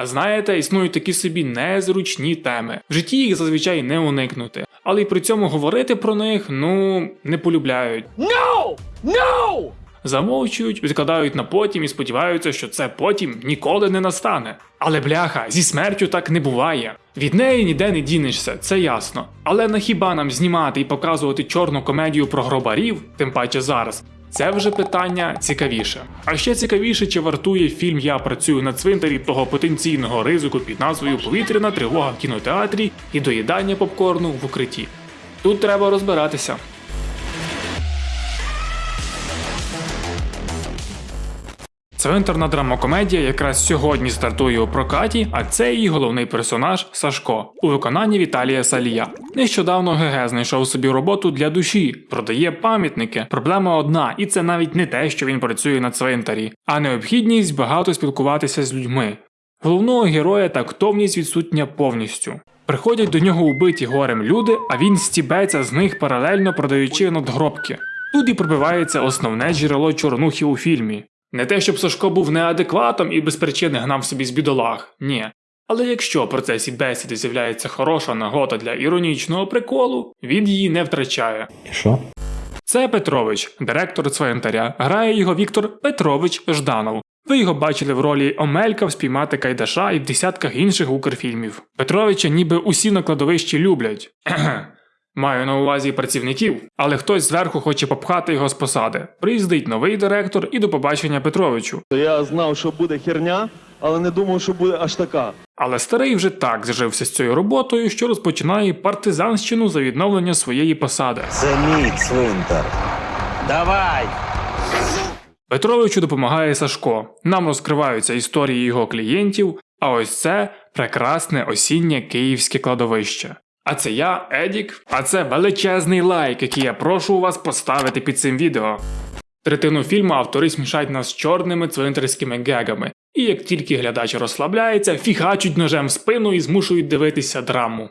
А знаєте, існують такі собі незручні теми. В житті їх зазвичай не уникнути, але й при цьому говорити про них ну не полюбляють. No! No! Замовчують, відкладають на потім і сподіваються, що це потім ніколи не настане. Але бляха, зі смертю так не буває. Від неї ніде не дінешся, це ясно. Але на хіба нам знімати і показувати чорну комедію про гробарів, тим паче зараз. Це вже питання цікавіше. А ще цікавіше, чи вартує фільм Я працюю на цвинтарі того потенційного ризику під назвою Повітряна тривога в кінотеатрі і доїдання попкорну в укритті. Тут треба розбиратися. Цвинтарна драмокомедія якраз сьогодні стартує у прокаті, а це її головний персонаж Сашко у виконанні Віталія Салія. Нещодавно ГГ знайшов собі роботу для душі, продає пам'ятники. Проблема одна, і це навіть не те, що він працює на цвинтарі, а необхідність багато спілкуватися з людьми. Головного героя тактовність відсутня повністю. Приходять до нього убиті горем люди, а він стібеться з них паралельно продаючи надгробки. Тут і пробивається основне джерело чорнухи у фільмі. Не те, щоб Сашко був неадекватом і без причини гнав собі з бідолах, ні. Але якщо в процесі бесіди з'являється хороша нагода для іронічного приколу, він її не втрачає. І що? Це Петрович, директор цвинтаря. Грає його Віктор Петрович Жданов. Ви його бачили в ролі Омелька в спіймати Кайдаша і в десятках інших укрфільмів. Петровича ніби усі на кладовищі люблять. Маю на увазі працівників, але хтось зверху хоче попхати його з посади. Приїздить новий директор і до побачення Петровичу. Я знав, що буде херня, але не думав, що буде аж така. Але старий вже так зжився з цією роботою, що розпочинає партизанщину за відновлення своєї посади. Це мій цвинтар. Давай! Петровичу допомагає Сашко. Нам розкриваються історії його клієнтів, а ось це прекрасне осіннє київське кладовище. А це я, Едік, а це величезний лайк, який я прошу у вас поставити під цим відео. Третину фільму автори смішають нас з чорними цвинтарськими гегами, і як тільки глядач розслабляється, фігачуть ножем в спину і змушують дивитися драму.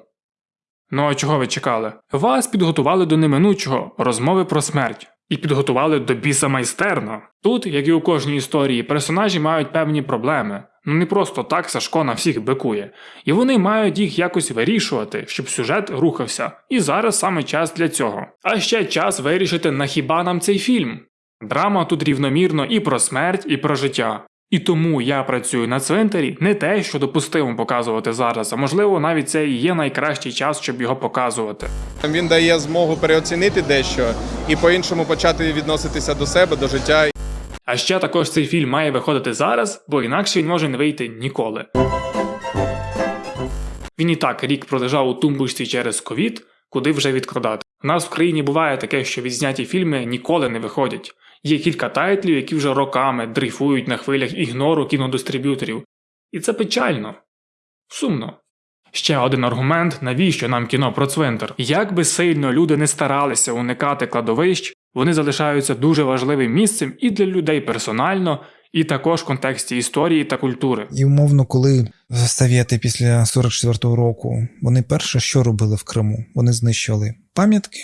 Ну а чого ви чекали? Вас підготували до неминучого розмови про смерть. І підготували до біса майстерно. Тут, як і у кожній історії, персонажі мають певні проблеми. Ну не просто так Сашко на всіх бикує. І вони мають їх якось вирішувати, щоб сюжет рухався. І зараз саме час для цього. А ще час вирішити, на хіба нам цей фільм. Драма тут рівномірно і про смерть, і про життя. І тому я працюю на цвинтарі не те, що допустимо показувати зараз, а можливо навіть це і є найкращий час, щоб його показувати. Він дає змогу переоцінити дещо і по-іншому почати відноситися до себе, до життя. А ще також цей фільм має виходити зараз, бо інакше він може не вийти ніколи. Він і так рік пролежав у тумбочці через ковід, куди вже відкладати. У нас в країні буває таке, що відзняті фільми ніколи не виходять. Є кілька тайтлів, які вже роками дрейфують на хвилях ігнору кінодистриб'юторів. І це печально. Сумно. Ще один аргумент, навіщо нам кіно про цвинтар. Як би сильно люди не старалися уникати кладовищ, вони залишаються дуже важливим місцем і для людей персонально, і також в контексті історії та культури. І умовно, коли совєти після 44-го року, вони перше, що робили в Криму? Вони знищували пам'ятки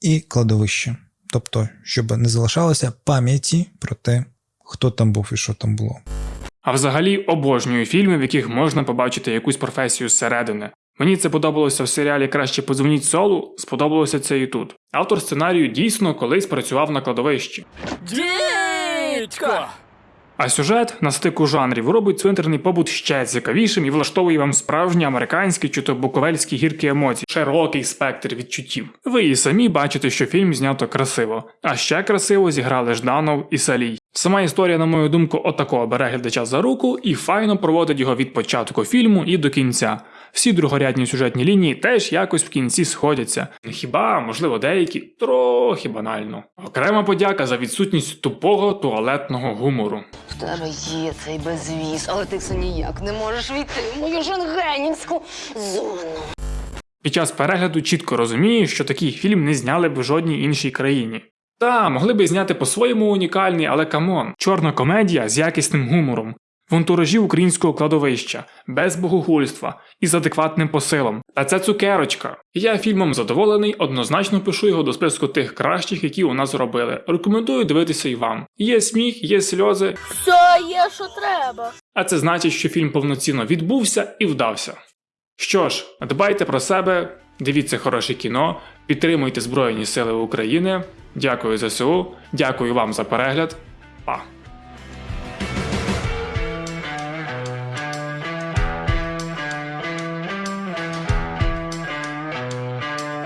і кладовище. Тобто, щоб не залишалося пам'яті про те, хто там був і що там було. А взагалі обожнюю фільми, в яких можна побачити якусь професію зсередини. Мені це подобалося в серіалі Краще подзвоніть солу, сподобалося це і тут. Автор сценарію дійсно колись працював на кладовищі. Дідько! А сюжет на стику жанрів робить цвинтарний побут ще цікавішим і влаштовує вам справжні американські чи то буковельські гіркі емоції, широкий спектр відчуттів. Ви і самі бачите, що фільм знято красиво, а ще красиво зіграли Жданов і Салій. Сама історія, на мою думку, отакого бере глядача за руку і файно проводить його від початку фільму і до кінця. Всі другорядні сюжетні лінії теж якось в кінці сходяться. Хіба, можливо, деякі трохи банально. Окрема подяка за відсутність тупого туалетного гумору. В тебе є цей безвіз, але ти все ніяк не можеш війти в мою шенгенівську зону. Під час перегляду чітко розумієш, що такий фільм не зняли б в жодній іншій країні. Та, могли би зняти по-своєму унікальний, але come on, чорна комедія з якісним гумором. В антуражі українського кладовища, без богохульства і з адекватним посилом. Та це цукерочка. Я фільмом задоволений, однозначно пишу його до списку тих кращих, які у нас зробили. Рекомендую дивитися і вам. Є сміх, є сльози, Все є, що треба. а це значить, що фільм повноцінно відбувся і вдався. Що ж, дбайте про себе, дивіться хороше кіно, підтримуйте Збройні Сили України. Дякую ЗСУ, дякую вам за перегляд. Па!